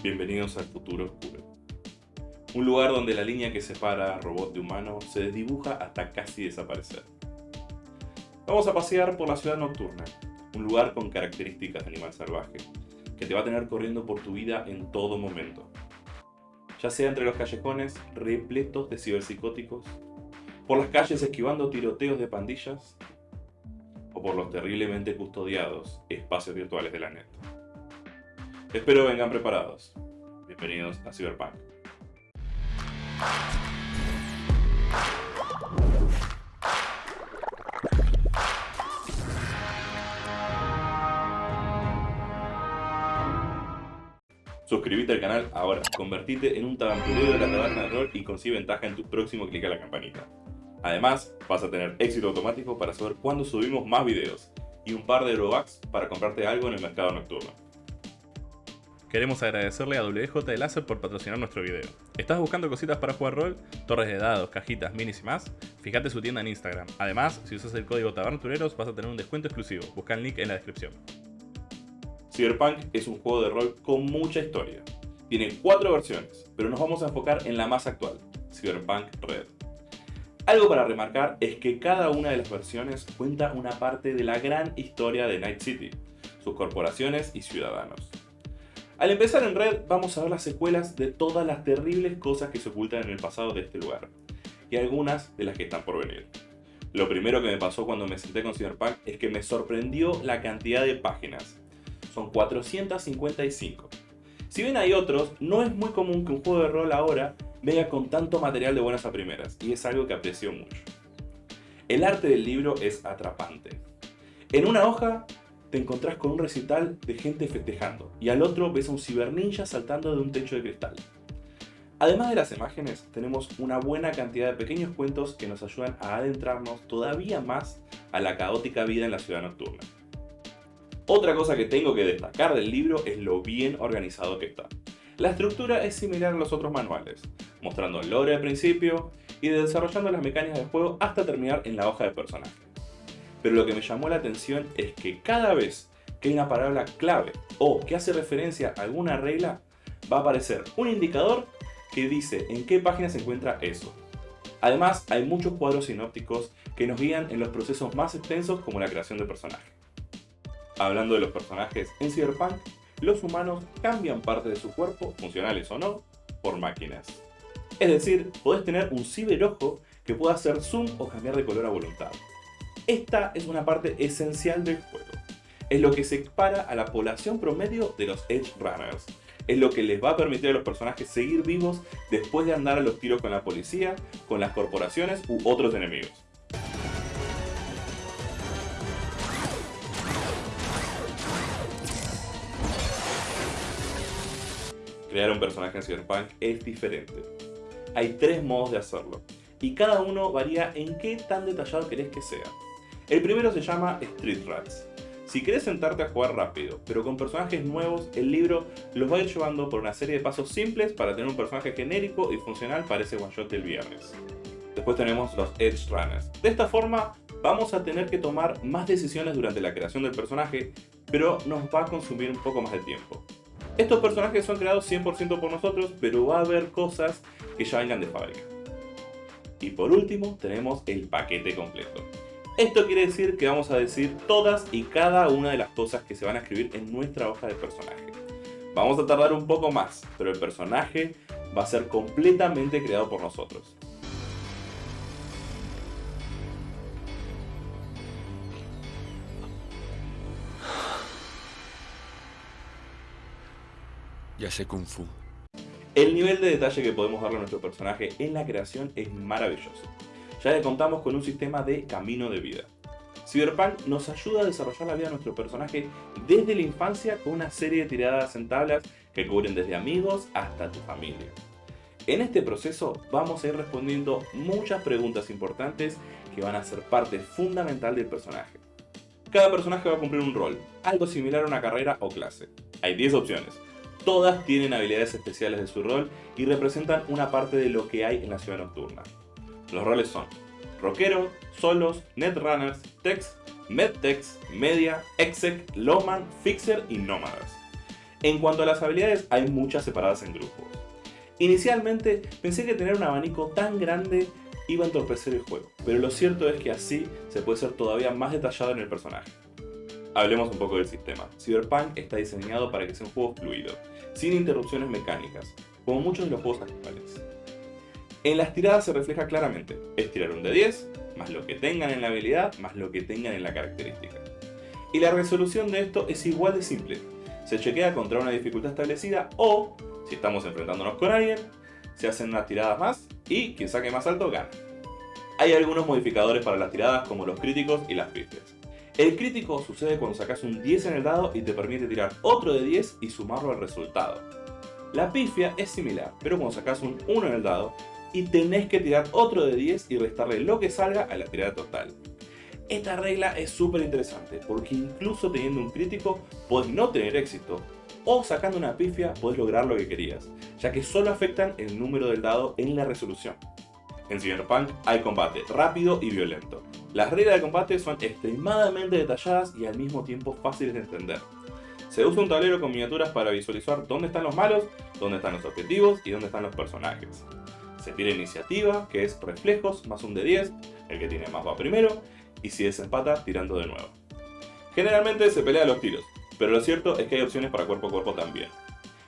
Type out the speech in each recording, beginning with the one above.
Bienvenidos al futuro oscuro. Un lugar donde la línea que separa a robot de humano se desdibuja hasta casi desaparecer. Vamos a pasear por la ciudad nocturna, un lugar con características de animal salvaje, que te va a tener corriendo por tu vida en todo momento. Ya sea entre los callejones repletos de ciberpsicóticos, por las calles esquivando tiroteos de pandillas, o por los terriblemente custodiados espacios virtuales de la net. Espero vengan preparados. Bienvenidos a Cyberpunk. Suscríbete al canal ahora, convertite en un tabanturero de la taberna de rol y consigue ventaja en tu próximo clic a la campanita. Además, vas a tener éxito automático para saber cuándo subimos más videos y un par de Robux para comprarte algo en el mercado nocturno. Queremos agradecerle a WJ de por patrocinar nuestro video. ¿Estás buscando cositas para jugar rol? Torres de dados, cajitas, minis y más? Fíjate su tienda en Instagram. Además, si usas el código TABARNTUREROS vas a tener un descuento exclusivo. Busca el link en la descripción. Cyberpunk es un juego de rol con mucha historia. Tiene cuatro versiones, pero nos vamos a enfocar en la más actual, Cyberpunk Red. Algo para remarcar es que cada una de las versiones cuenta una parte de la gran historia de Night City, sus corporaciones y ciudadanos. Al empezar en Red vamos a ver las secuelas de todas las terribles cosas que se ocultan en el pasado de este lugar, y algunas de las que están por venir. Lo primero que me pasó cuando me senté con Cyberpunk es que me sorprendió la cantidad de páginas. Son 455. Si bien hay otros, no es muy común que un juego de rol ahora venga con tanto material de buenas a primeras, y es algo que aprecio mucho. El arte del libro es atrapante. En una hoja te encontrás con un recital de gente festejando y al otro ves a un ciberninja saltando de un techo de cristal. Además de las imágenes, tenemos una buena cantidad de pequeños cuentos que nos ayudan a adentrarnos todavía más a la caótica vida en la ciudad nocturna. Otra cosa que tengo que destacar del libro es lo bien organizado que está. La estructura es similar a los otros manuales, mostrando el lore al principio y desarrollando las mecánicas del juego hasta terminar en la hoja de personaje pero lo que me llamó la atención es que cada vez que hay una palabra clave o que hace referencia a alguna regla, va a aparecer un indicador que dice en qué página se encuentra eso. Además, hay muchos cuadros sinópticos que nos guían en los procesos más extensos como la creación de personajes. Hablando de los personajes, en Cyberpunk, los humanos cambian parte de su cuerpo, funcionales o no, por máquinas. Es decir, podés tener un ciberojo que pueda hacer zoom o cambiar de color a voluntad. Esta es una parte esencial del juego. Es lo que separa a la población promedio de los Edge Runners. Es lo que les va a permitir a los personajes seguir vivos después de andar a los tiros con la policía, con las corporaciones u otros enemigos. Crear un personaje en Cyberpunk es diferente. Hay tres modos de hacerlo, y cada uno varía en qué tan detallado querés que sea. El primero se llama Street Rats. Si querés sentarte a jugar rápido, pero con personajes nuevos, el libro los va a ir llevando por una serie de pasos simples para tener un personaje genérico y funcional para ese one shot del viernes. Después tenemos los Edge Runners. De esta forma, vamos a tener que tomar más decisiones durante la creación del personaje, pero nos va a consumir un poco más de tiempo. Estos personajes son creados 100% por nosotros, pero va a haber cosas que ya vengan de fábrica. Y por último, tenemos el paquete completo. Esto quiere decir que vamos a decir todas y cada una de las cosas que se van a escribir en nuestra hoja de personaje. Vamos a tardar un poco más, pero el personaje va a ser completamente creado por nosotros. Ya sé Kung Fu. El nivel de detalle que podemos darle a nuestro personaje en la creación es maravilloso ya que contamos con un sistema de camino de vida. Cyberpunk nos ayuda a desarrollar la vida de nuestro personaje desde la infancia con una serie de tiradas en tablas que cubren desde amigos hasta tu familia. En este proceso vamos a ir respondiendo muchas preguntas importantes que van a ser parte fundamental del personaje. Cada personaje va a cumplir un rol, algo similar a una carrera o clase. Hay 10 opciones. Todas tienen habilidades especiales de su rol y representan una parte de lo que hay en la ciudad nocturna. Los roles son rockero, solos, netrunners, text, medtex, media, exec, lawman, fixer y nómadas. En cuanto a las habilidades, hay muchas separadas en grupos. Inicialmente pensé que tener un abanico tan grande iba a entorpecer el juego, pero lo cierto es que así se puede ser todavía más detallado en el personaje. Hablemos un poco del sistema. Cyberpunk está diseñado para que sea un juego fluido, sin interrupciones mecánicas, como muchos de los juegos actuales. En las tiradas se refleja claramente, es tirar un de 10, más lo que tengan en la habilidad, más lo que tengan en la característica. Y la resolución de esto es igual de simple, se chequea contra una dificultad establecida o, si estamos enfrentándonos con alguien, se hacen unas tiradas más y quien saque más alto gana. Hay algunos modificadores para las tiradas como los críticos y las pifias. El crítico sucede cuando sacas un 10 en el dado y te permite tirar otro de 10 y sumarlo al resultado. La pifia es similar, pero cuando sacas un 1 en el dado y tenés que tirar otro de 10 y restarle lo que salga a la tirada total. Esta regla es súper interesante porque incluso teniendo un crítico podés no tener éxito o sacando una pifia podés lograr lo que querías, ya que solo afectan el número del dado en la resolución. En Cyberpunk hay combate rápido y violento. Las reglas de combate son extremadamente detalladas y al mismo tiempo fáciles de entender. Se usa un tablero con miniaturas para visualizar dónde están los malos, dónde están los objetivos y dónde están los personajes. Se tira iniciativa, que es reflejos más un de 10, el que tiene más va primero, y si desempata, tirando de nuevo. Generalmente se pelea los tiros, pero lo cierto es que hay opciones para cuerpo a cuerpo también.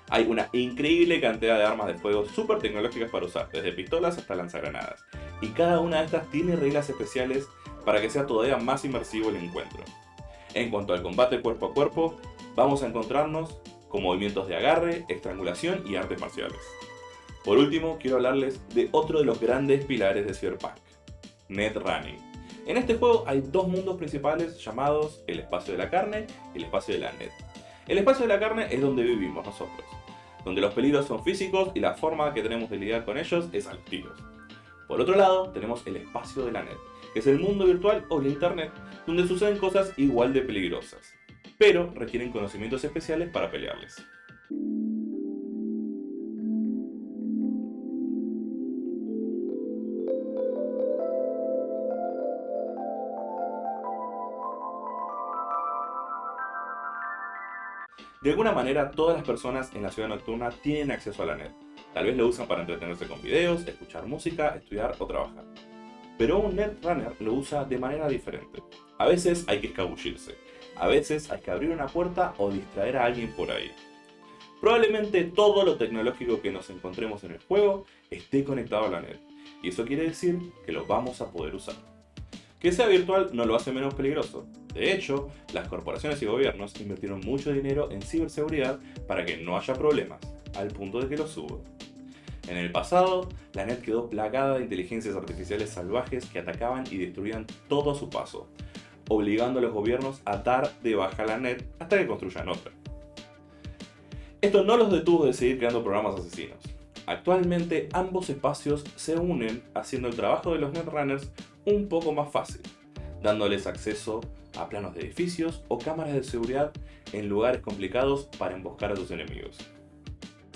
Hay una increíble cantidad de armas de fuego super tecnológicas para usar, desde pistolas hasta lanzagranadas, y cada una de estas tiene reglas especiales para que sea todavía más inmersivo el encuentro. En cuanto al combate cuerpo a cuerpo, vamos a encontrarnos con movimientos de agarre, estrangulación y artes marciales. Por último, quiero hablarles de otro de los grandes pilares de Cyberpunk, Netrunning. En este juego hay dos mundos principales llamados el espacio de la carne y el espacio de la net. El espacio de la carne es donde vivimos nosotros, donde los peligros son físicos y la forma que tenemos de lidiar con ellos es al tiros. Por otro lado, tenemos el espacio de la net, que es el mundo virtual o la internet, donde suceden cosas igual de peligrosas, pero requieren conocimientos especiales para pelearles. De alguna manera, todas las personas en la ciudad nocturna tienen acceso a la net. Tal vez lo usan para entretenerse con videos, escuchar música, estudiar o trabajar. Pero un netrunner lo usa de manera diferente. A veces hay que escabullirse, a veces hay que abrir una puerta o distraer a alguien por ahí. Probablemente todo lo tecnológico que nos encontremos en el juego esté conectado a la net, y eso quiere decir que lo vamos a poder usar. Que sea virtual no lo hace menos peligroso. De hecho, las corporaciones y gobiernos invirtieron mucho dinero en ciberseguridad para que no haya problemas, al punto de que lo subo. En el pasado, la net quedó plagada de inteligencias artificiales salvajes que atacaban y destruían todo a su paso, obligando a los gobiernos a dar de baja la net hasta que construyan otra. Esto no los detuvo de seguir creando programas asesinos. Actualmente ambos espacios se unen haciendo el trabajo de los netrunners un poco más fácil, dándoles acceso a planos de edificios o cámaras de seguridad en lugares complicados para emboscar a tus enemigos.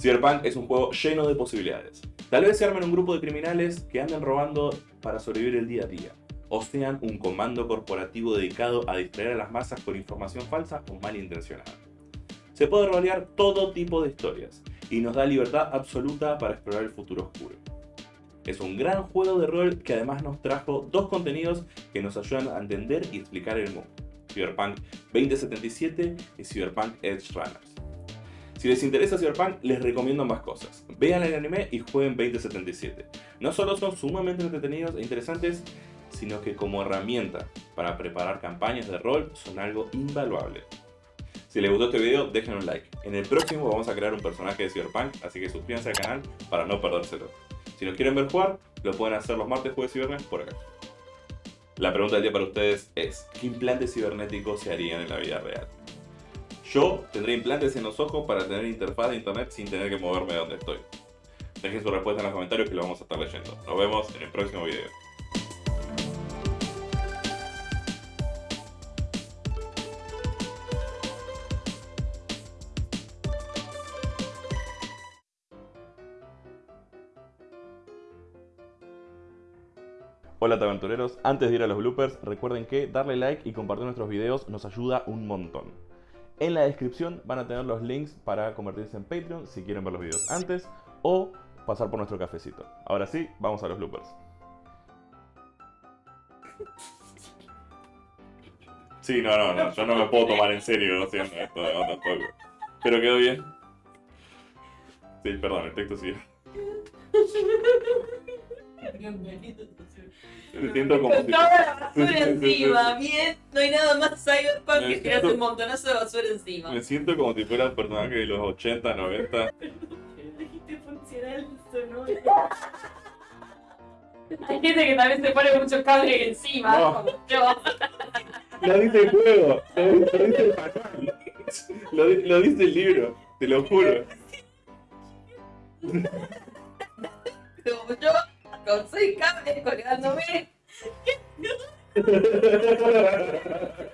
Cyberpunk es un juego lleno de posibilidades. Tal vez se armen un grupo de criminales que anden robando para sobrevivir el día a día, o sean un comando corporativo dedicado a distraer a las masas con información falsa o malintencionada. Se puede rolear todo tipo de historias, y nos da libertad absoluta para explorar el futuro oscuro. Es un gran juego de rol que además nos trajo dos contenidos que nos ayudan a entender y explicar el mundo. Cyberpunk 2077 y Cyberpunk Edge Runners. Si les interesa Cyberpunk, les recomiendo más cosas. Vean el anime y jueguen 2077. No solo son sumamente entretenidos e interesantes, sino que como herramienta para preparar campañas de rol son algo invaluable. Si les gustó este video, dejen un like. En el próximo vamos a crear un personaje de Cyberpunk, así que suscríbanse al canal para no perdérselo. Si nos quieren ver jugar, lo pueden hacer los martes, jueves y viernes por acá. La pregunta del día para ustedes es, ¿qué implantes cibernéticos se harían en la vida real? Yo tendré implantes en los ojos para tener interfaz de internet sin tener que moverme de donde estoy. Dejen su respuesta en los comentarios que lo vamos a estar leyendo. Nos vemos en el próximo video. Hola aventureros, antes de ir a los bloopers, recuerden que darle like y compartir nuestros videos nos ayuda un montón. En la descripción van a tener los links para convertirse en Patreon si quieren ver los videos antes o pasar por nuestro cafecito. Ahora sí, vamos a los bloopers. Sí, no, no, no, yo no me puedo tomar en serio haciendo esto de the fuck. Pero quedó bien. Sí, perdón, el texto sigue. Me siento como Con si... toda la basura encima, bien. No hay nada más cyberpunk Me que tirarse siento- un montonazo de basura encima. Me siento como si fuera un personaje de los 80, 90. Dijiste funcional sonoro. Hay gente que también se pone muchos cables encima, No. como yo. Lo dice el juego, lo, lo dice el manual. Lo, lo dice el libro, te lo juro. Como yo, con seis cables colgándome.